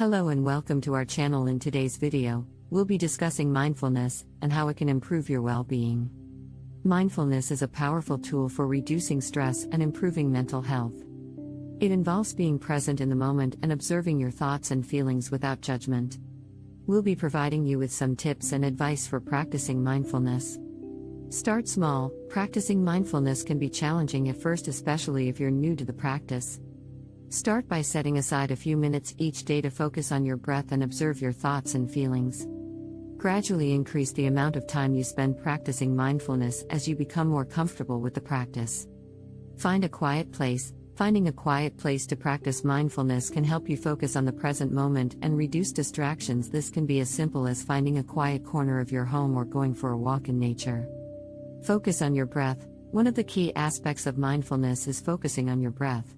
Hello and welcome to our channel. In today's video, we'll be discussing mindfulness and how it can improve your well being. Mindfulness is a powerful tool for reducing stress and improving mental health. It involves being present in the moment and observing your thoughts and feelings without judgment. We'll be providing you with some tips and advice for practicing mindfulness. Start small, practicing mindfulness can be challenging at first, especially if you're new to the practice. Start by setting aside a few minutes each day to focus on your breath and observe your thoughts and feelings. Gradually increase the amount of time you spend practicing mindfulness as you become more comfortable with the practice. Find a quiet place. Finding a quiet place to practice mindfulness can help you focus on the present moment and reduce distractions. This can be as simple as finding a quiet corner of your home or going for a walk in nature. Focus on your breath. One of the key aspects of mindfulness is focusing on your breath.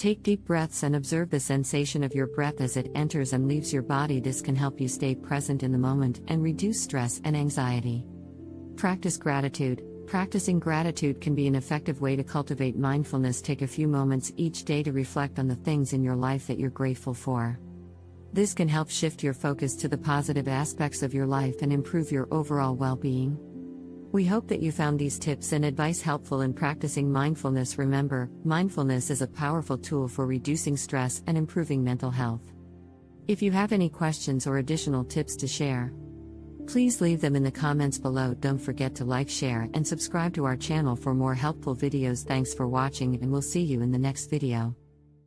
Take deep breaths and observe the sensation of your breath as it enters and leaves your body. This can help you stay present in the moment and reduce stress and anxiety. Practice gratitude. Practicing gratitude can be an effective way to cultivate mindfulness. Take a few moments each day to reflect on the things in your life that you're grateful for. This can help shift your focus to the positive aspects of your life and improve your overall well being. We hope that you found these tips and advice helpful in practicing mindfulness. Remember, mindfulness is a powerful tool for reducing stress and improving mental health. If you have any questions or additional tips to share, please leave them in the comments below. Don't forget to like, share, and subscribe to our channel for more helpful videos. Thanks for watching, and we'll see you in the next video.